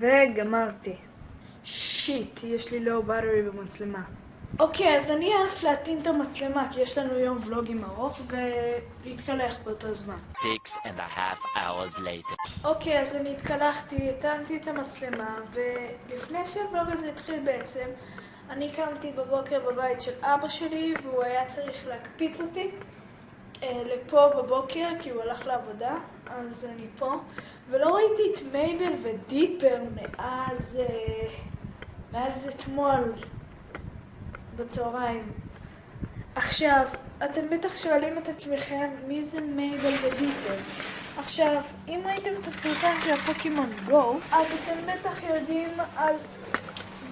וגמרתי. שיט, יש לי לואו באטרי במצלמה. אוקיי, אז אני אעף להטעין את המצלמה, כי יש לנו יום ולוגים ארוך, ולהתקלח באותו זמן. Six and a half hours later. אוקיי, אז אני התקלחתי, הטענתי את המצלמה, ולפני שהוולוג הזה התחיל בעצם, אני קמתי בבוקר בבית של אבא שלי, והוא היה צריך להקפיץ אותי לפה בבוקר, כי הוא הלך לעבודה, אז אני פה, ולא ראיתי את מייבל ודיפר מאז, אה, מאז אתמול בצהריים. עכשיו, אתם בטח שואלים את עצמכם מי זה מייבל ודיפר. עכשיו, אם ראיתם את הסרטון של הפוקימון גו, אז אתם בטח יודעים על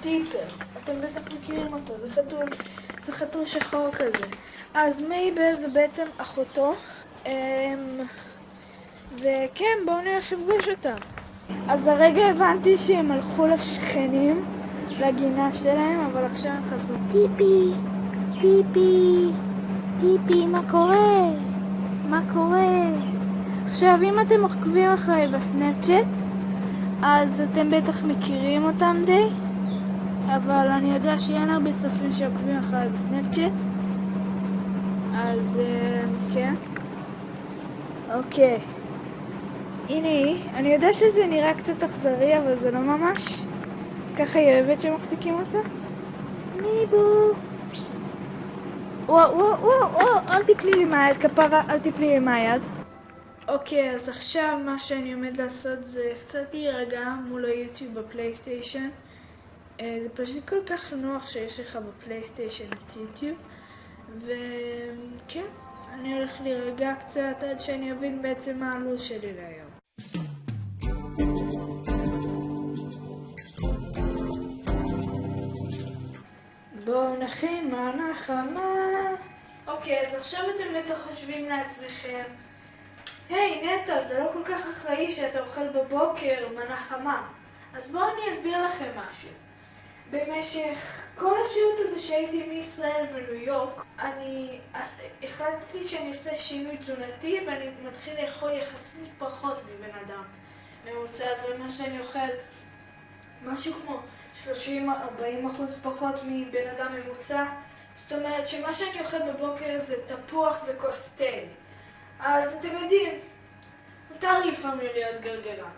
דיפר. אתם בטח מכירים אותו, זה חתול, זה חתול שחור כזה. אז מייבל זה בעצם אחותו, אמ, וכן, בואו נלך לפגוש אותם. אז הרגע הבנתי שהם הלכו לשכנים, לגינה שלהם, אבל עכשיו הם חזרו. טיפי, טיפי, טיפי, מה קורה? מה קורה? עכשיו, אם אתם עוקבים אחריי בסנאפצ'אט, אז אתם בטח מכירים אותם די, אבל אני יודע שאין הרבה צופים שעוקבים אחריי בסנאפצ'אט, אז אה, כן. אוקיי. הנה היא. אני יודע שזה נראה קצת אכזרי, אבל זה לא ממש. ככה היא אוהבת שמחזיקים אותה. ניבו. וואו, וואו, וואו, וואו, אל תפלי לי מהיד, כפרה, אל תפלי לי מהיד. אוקיי, אז עכשיו מה שאני עומד לעשות זה קצת להירגע מול היוטיוב בפלייסטיישן. אה, זה פשוט כל כך נוח שיש לך בפלייסטיישן את יוטיוב. וכן, אני הולך להירגע קצת עד שאני אבין בעצם מה הלו"ז שלי להיום. בואו נכין מנה חמה. אוקיי, אז עכשיו אתם בטח חושבים לעצמכם, היי נטע, זה לא כל כך אחראי שאתה אוכל בבוקר מנה חמה. אז בואו אני אסביר לכם משהו. במשך כל השהות הזה שהייתי מישראל וניו יורק, אני החלטתי שאני עושה שינוי תזונתי ואני מתחיל לאכול יחסית פחות מבן אדם ממוצע. זה אומר שאני אוכל משהו כמו 30-40 אחוז פחות מבן אדם ממוצע. זאת אומרת שמה שאני אוכל בבוקר זה תפוח וכוס תה. אז אתם יודעים, מותר לפעמים להיות גרגרן.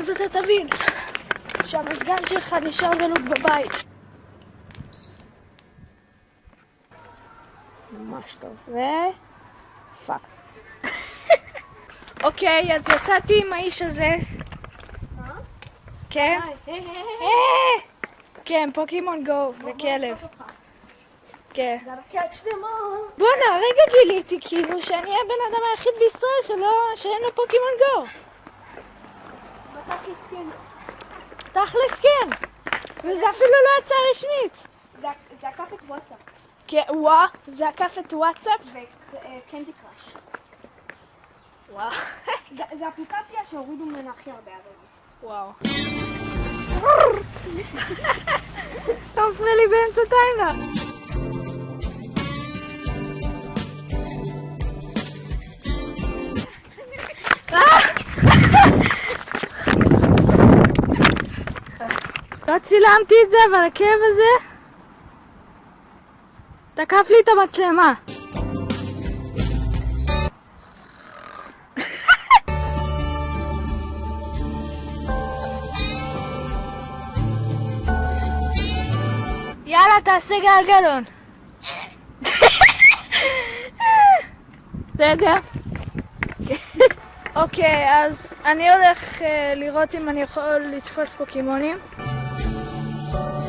ואז אתה תבין שהמזגן שלך נשאר דלוק בבית. ממש טוב. ו... פאק. אוקיי, אז יצאתי עם האיש הזה. כן? אה! כן, פוקימון גו וכלב. כן. בואנה, הרגע גיליתי כאילו שאני הבן אדם היחיד בישראל שלא, שאין לו פוקימון גו. תכלס כן. וזה אפילו לא יצא רשמית. זה עקף את וואטסאפ כן, וואה, זה עקף את וואטסאפ? וקנדי קראש. וואו. זה אפליקציה שהורידו ממנה הכי הרבה עבודה. וואו. אתה מפריע לי באמצע timelapse. צילמתי את זה, אבל הכאב הזה תקף לי את המצלמה. יאללה, תעשה גלגלון. בסדר. אוקיי, אז אני הולך אה, לראות אם אני יכול לתפוס פוקימונים. Thank you.